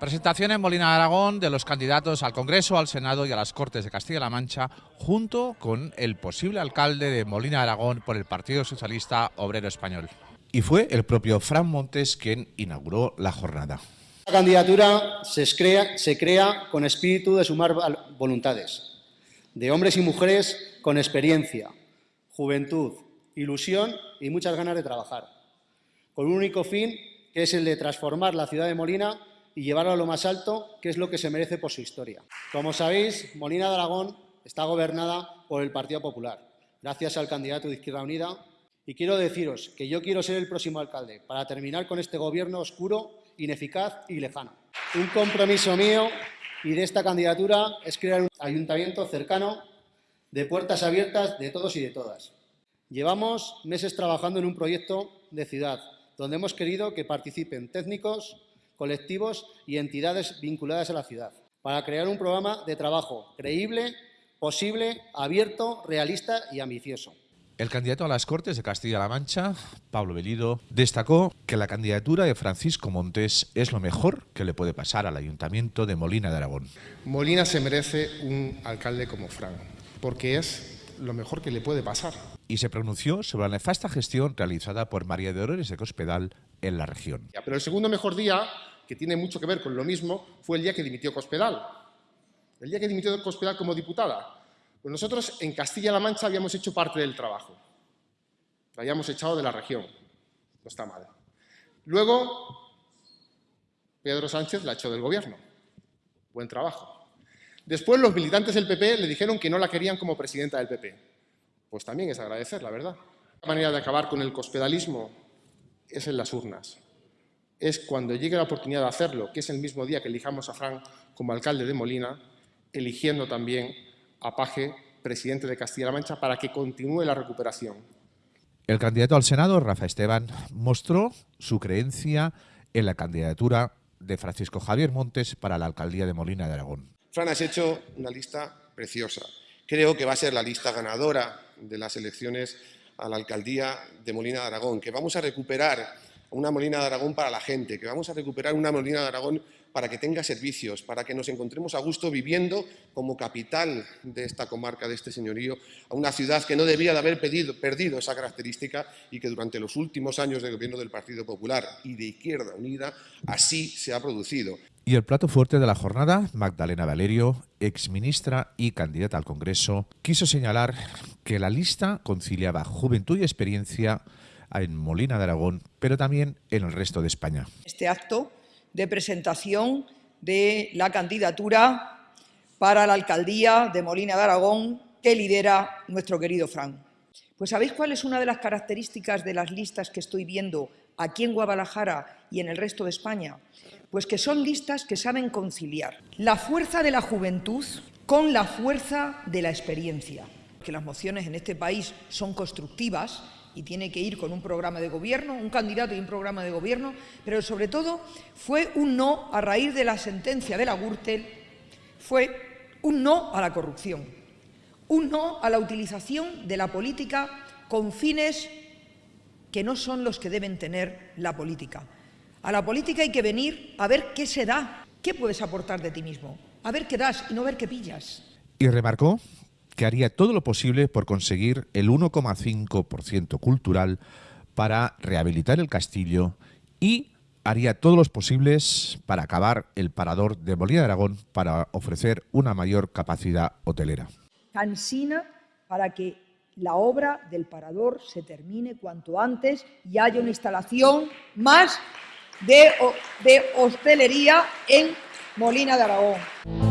Presentación en Molina de Aragón de los candidatos al Congreso, al Senado y a las Cortes de Castilla-La Mancha, junto con el posible alcalde de Molina de Aragón por el Partido Socialista Obrero Español. Y fue el propio Fran Montes quien inauguró la jornada. La candidatura se crea, se crea con espíritu de sumar voluntades, de hombres y mujeres con experiencia, juventud, ilusión y muchas ganas de trabajar, con un único fin que es el de transformar la ciudad de Molina y llevarlo a lo más alto, que es lo que se merece por su historia. Como sabéis, Molina de Aragón está gobernada por el Partido Popular, gracias al candidato de Izquierda Unida, y quiero deciros que yo quiero ser el próximo alcalde para terminar con este gobierno oscuro, ineficaz y lejano. Un compromiso mío y de esta candidatura es crear un ayuntamiento cercano, de puertas abiertas de todos y de todas. Llevamos meses trabajando en un proyecto de ciudad, donde hemos querido que participen técnicos, colectivos y entidades vinculadas a la ciudad, para crear un programa de trabajo creíble, posible, abierto, realista y ambicioso. El candidato a las Cortes de Castilla-La Mancha, Pablo Belido, destacó que la candidatura de Francisco Montes es lo mejor que le puede pasar al Ayuntamiento de Molina de Aragón. Molina se merece un alcalde como Fran, porque es lo mejor que le puede pasar. Y se pronunció sobre la nefasta gestión realizada por María de Dolores de Cospedal en la región. Pero el segundo mejor día que tiene mucho que ver con lo mismo, fue el día que dimitió Cospedal. El día que dimitió Cospedal como diputada. Pues nosotros en Castilla-La Mancha habíamos hecho parte del trabajo. La habíamos echado de la región. No está mal. Luego, Pedro Sánchez la echó del gobierno. Buen trabajo. Después los militantes del PP le dijeron que no la querían como presidenta del PP. Pues también es agradecer, la verdad. La manera de acabar con el cospedalismo es en las urnas es cuando llegue la oportunidad de hacerlo, que es el mismo día que elijamos a Fran como alcalde de Molina, eligiendo también a Paje, presidente de Castilla-La Mancha, para que continúe la recuperación. El candidato al Senado, Rafa Esteban, mostró su creencia en la candidatura de Francisco Javier Montes para la alcaldía de Molina de Aragón. Fran, has hecho una lista preciosa. Creo que va a ser la lista ganadora de las elecciones a la alcaldía de Molina de Aragón, que vamos a recuperar una Molina de Aragón para la gente, que vamos a recuperar una Molina de Aragón para que tenga servicios, para que nos encontremos a gusto viviendo como capital de esta comarca, de este señorío, a una ciudad que no debía de haber perdido esa característica y que durante los últimos años de gobierno del Partido Popular y de Izquierda Unida así se ha producido. Y el plato fuerte de la jornada, Magdalena Valerio, exministra y candidata al Congreso, quiso señalar que la lista conciliaba juventud y experiencia en Molina de Aragón, pero también en el resto de España. Este acto de presentación de la candidatura para la alcaldía de Molina de Aragón que lidera nuestro querido Fran. Pues ¿sabéis cuál es una de las características de las listas que estoy viendo aquí en Guadalajara y en el resto de España? Pues que son listas que saben conciliar la fuerza de la juventud con la fuerza de la experiencia. Que las mociones en este país son constructivas y tiene que ir con un programa de gobierno, un candidato y un programa de gobierno, pero sobre todo fue un no a raíz de la sentencia de la Gürtel, fue un no a la corrupción, un no a la utilización de la política con fines que no son los que deben tener la política. A la política hay que venir a ver qué se da, qué puedes aportar de ti mismo, a ver qué das y no ver qué pillas. Y remarcó que haría todo lo posible por conseguir el 1,5% cultural para rehabilitar el castillo y haría todos los posibles para acabar el parador de Molina de Aragón para ofrecer una mayor capacidad hotelera. Cansina para que la obra del parador se termine cuanto antes y haya una instalación más de, de hostelería en Molina de Aragón.